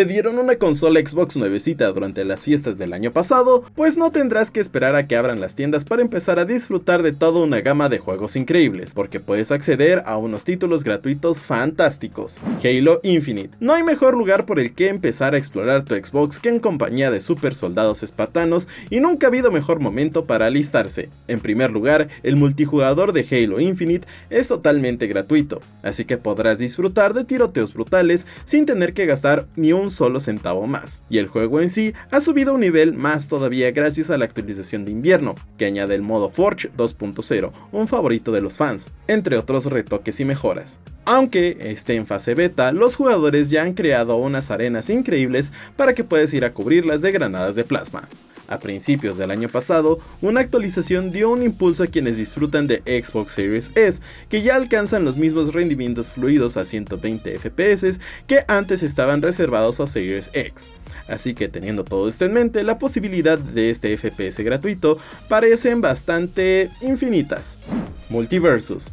¿Te dieron una consola Xbox nuevecita durante las fiestas del año pasado? Pues no tendrás que esperar a que abran las tiendas para empezar a disfrutar de toda una gama de juegos increíbles, porque puedes acceder a unos títulos gratuitos fantásticos. Halo Infinite. No hay mejor lugar por el que empezar a explorar tu Xbox que en compañía de super soldados espartanos y nunca ha habido mejor momento para alistarse. En primer lugar, el multijugador de Halo Infinite es totalmente gratuito, así que podrás disfrutar de tiroteos brutales sin tener que gastar ni un solo centavo más. Y el juego en sí ha subido un nivel más todavía gracias a la actualización de invierno, que añade el modo Forge 2.0, un favorito de los fans, entre otros retoques y mejoras. Aunque esté en fase beta, los jugadores ya han creado unas arenas increíbles para que puedas ir a cubrirlas de granadas de plasma. A principios del año pasado, una actualización dio un impulso a quienes disfrutan de Xbox Series S, que ya alcanzan los mismos rendimientos fluidos a 120 FPS que antes estaban reservados a Series X. Así que teniendo todo esto en mente, la posibilidad de este FPS gratuito parecen bastante infinitas. Multiversus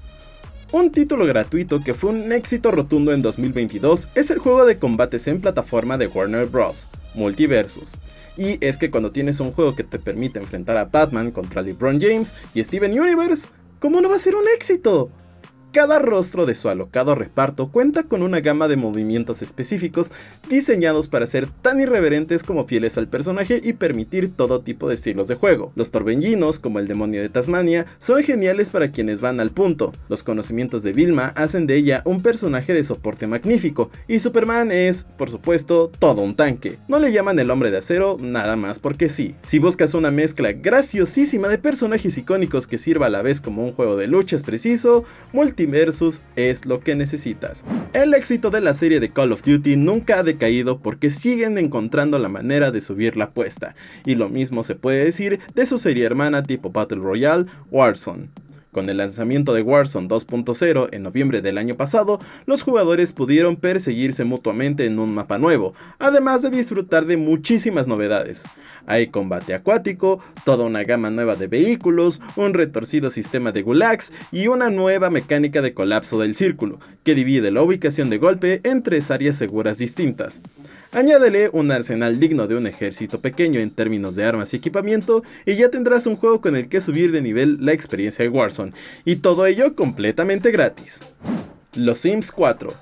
un título gratuito que fue un éxito rotundo en 2022 es el juego de combates en plataforma de Warner Bros. Multiversus. Y es que cuando tienes un juego que te permite enfrentar a Batman contra LeBron James y Steven Universe, ¿cómo no va a ser un éxito? Cada rostro de su alocado reparto cuenta con una gama de movimientos específicos diseñados para ser tan irreverentes como fieles al personaje y permitir todo tipo de estilos de juego. Los torbellinos, como el demonio de Tasmania, son geniales para quienes van al punto. Los conocimientos de Vilma hacen de ella un personaje de soporte magnífico, y Superman es, por supuesto, todo un tanque. No le llaman el hombre de acero nada más porque sí. Si buscas una mezcla graciosísima de personajes icónicos que sirva a la vez como un juego de luchas preciso, Multiversus es lo que necesitas. El éxito de la serie de Call of Duty nunca ha decaído porque siguen encontrando la manera de subir la apuesta, y lo mismo se puede decir de su serie hermana tipo Battle Royale, Warzone. Con el lanzamiento de Warzone 2.0 en noviembre del año pasado, los jugadores pudieron perseguirse mutuamente en un mapa nuevo, además de disfrutar de muchísimas novedades. Hay combate acuático, toda una gama nueva de vehículos, un retorcido sistema de gulags y una nueva mecánica de colapso del círculo, que divide la ubicación de golpe en tres áreas seguras distintas. Añádele un arsenal digno de un ejército pequeño en términos de armas y equipamiento y ya tendrás un juego con el que subir de nivel la experiencia de Warzone, y todo ello completamente gratis. Los Sims 4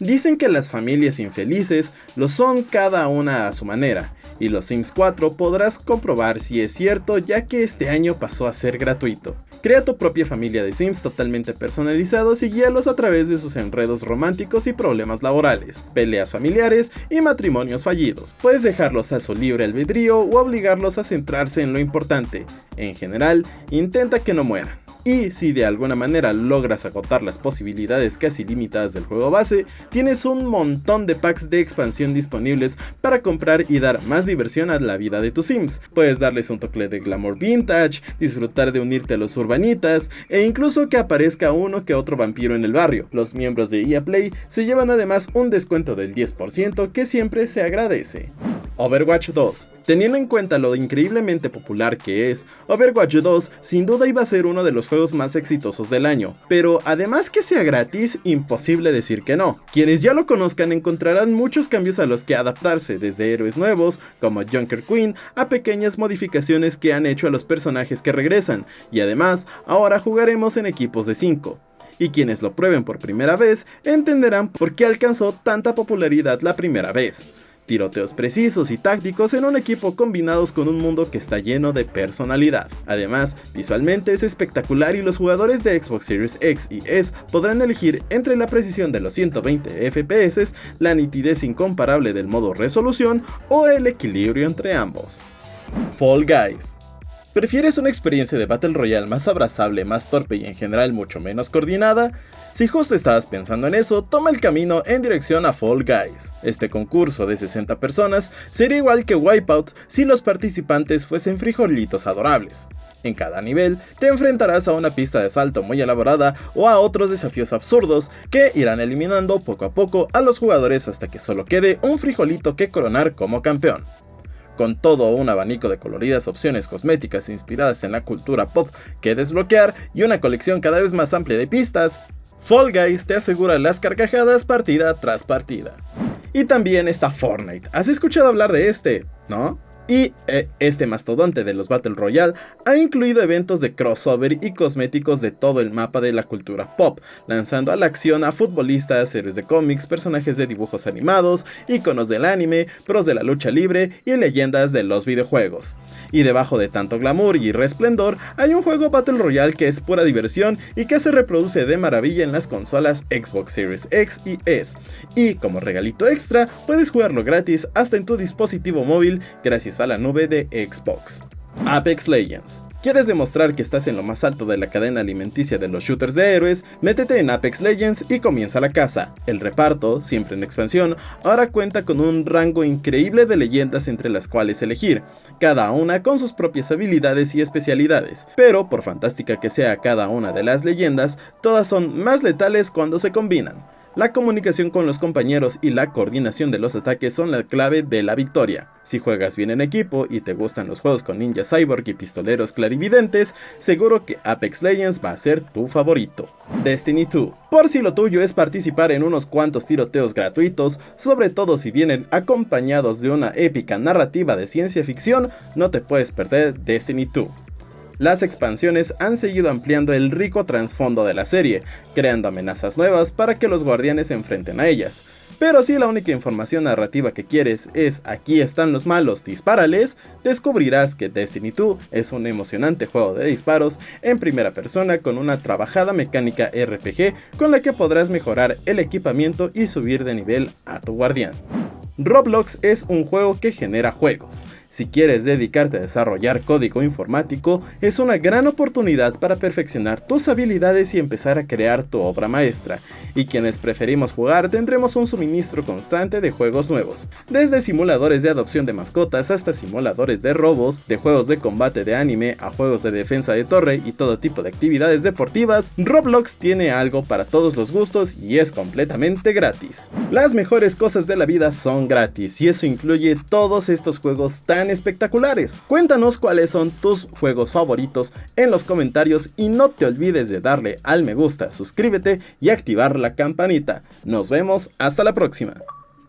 Dicen que las familias infelices lo son cada una a su manera, y los Sims 4 podrás comprobar si es cierto ya que este año pasó a ser gratuito. Crea tu propia familia de Sims totalmente personalizados y guíalos a través de sus enredos románticos y problemas laborales, peleas familiares y matrimonios fallidos. Puedes dejarlos a su libre albedrío o obligarlos a centrarse en lo importante. En general, intenta que no mueran. Y si de alguna manera logras agotar las posibilidades casi limitadas del juego base, tienes un montón de packs de expansión disponibles para comprar y dar más diversión a la vida de tus sims. Puedes darles un toque de glamour vintage, disfrutar de unirte a los urbanitas e incluso que aparezca uno que otro vampiro en el barrio. Los miembros de EA Play se llevan además un descuento del 10% que siempre se agradece. Overwatch 2. Teniendo en cuenta lo increíblemente popular que es, Overwatch 2 sin duda iba a ser uno de los juegos más exitosos del año, pero además que sea gratis, imposible decir que no. Quienes ya lo conozcan encontrarán muchos cambios a los que adaptarse, desde héroes nuevos, como Junker Queen, a pequeñas modificaciones que han hecho a los personajes que regresan, y además, ahora jugaremos en equipos de 5 y quienes lo prueben por primera vez entenderán por qué alcanzó tanta popularidad la primera vez tiroteos precisos y tácticos en un equipo combinados con un mundo que está lleno de personalidad. Además, visualmente es espectacular y los jugadores de Xbox Series X y S podrán elegir entre la precisión de los 120 FPS, la nitidez incomparable del modo resolución o el equilibrio entre ambos. Fall Guys ¿Prefieres una experiencia de Battle Royale más abrazable, más torpe y en general mucho menos coordinada? Si justo estabas pensando en eso, toma el camino en dirección a Fall Guys. Este concurso de 60 personas sería igual que Wipeout si los participantes fuesen frijolitos adorables. En cada nivel te enfrentarás a una pista de salto muy elaborada o a otros desafíos absurdos que irán eliminando poco a poco a los jugadores hasta que solo quede un frijolito que coronar como campeón con todo un abanico de coloridas opciones cosméticas inspiradas en la cultura pop que desbloquear y una colección cada vez más amplia de pistas, Fall Guys te asegura las carcajadas partida tras partida. Y también está Fortnite. ¿Has escuchado hablar de este? ¿No? Y eh, este mastodonte de los Battle Royale ha incluido eventos de crossover y cosméticos de todo el mapa de la cultura pop, lanzando a la acción a futbolistas, series de cómics, personajes de dibujos animados, iconos del anime, pros de la lucha libre y leyendas de los videojuegos. Y debajo de tanto glamour y resplendor, hay un juego Battle Royale que es pura diversión y que se reproduce de maravilla en las consolas Xbox Series X y S. Y como regalito extra, puedes jugarlo gratis hasta en tu dispositivo móvil gracias a la nube de Xbox. Apex Legends. ¿Quieres demostrar que estás en lo más alto de la cadena alimenticia de los shooters de héroes? Métete en Apex Legends y comienza la casa. El reparto, siempre en expansión, ahora cuenta con un rango increíble de leyendas entre las cuales elegir, cada una con sus propias habilidades y especialidades, pero por fantástica que sea cada una de las leyendas, todas son más letales cuando se combinan. La comunicación con los compañeros y la coordinación de los ataques son la clave de la victoria. Si juegas bien en equipo y te gustan los juegos con ninja cyborg y pistoleros clarividentes, seguro que Apex Legends va a ser tu favorito. Destiny 2. Por si lo tuyo es participar en unos cuantos tiroteos gratuitos, sobre todo si vienen acompañados de una épica narrativa de ciencia ficción, no te puedes perder Destiny 2 las expansiones han seguido ampliando el rico trasfondo de la serie, creando amenazas nuevas para que los guardianes se enfrenten a ellas. Pero si la única información narrativa que quieres es aquí están los malos, dispárales, descubrirás que Destiny 2 es un emocionante juego de disparos en primera persona con una trabajada mecánica RPG con la que podrás mejorar el equipamiento y subir de nivel a tu guardián. Roblox es un juego que genera juegos. Si quieres dedicarte a desarrollar código informático, es una gran oportunidad para perfeccionar tus habilidades y empezar a crear tu obra maestra. Y quienes preferimos jugar tendremos un suministro constante de juegos nuevos, desde simuladores de adopción de mascotas hasta simuladores de robos, de juegos de combate de anime a juegos de defensa de torre y todo tipo de actividades deportivas, Roblox tiene algo para todos los gustos y es completamente gratis. Las mejores cosas de la vida son gratis y eso incluye todos estos juegos tan espectaculares. Cuéntanos cuáles son tus juegos favoritos en los comentarios y no te olvides de darle al me gusta, suscríbete y activar la campanita. Nos vemos hasta la próxima.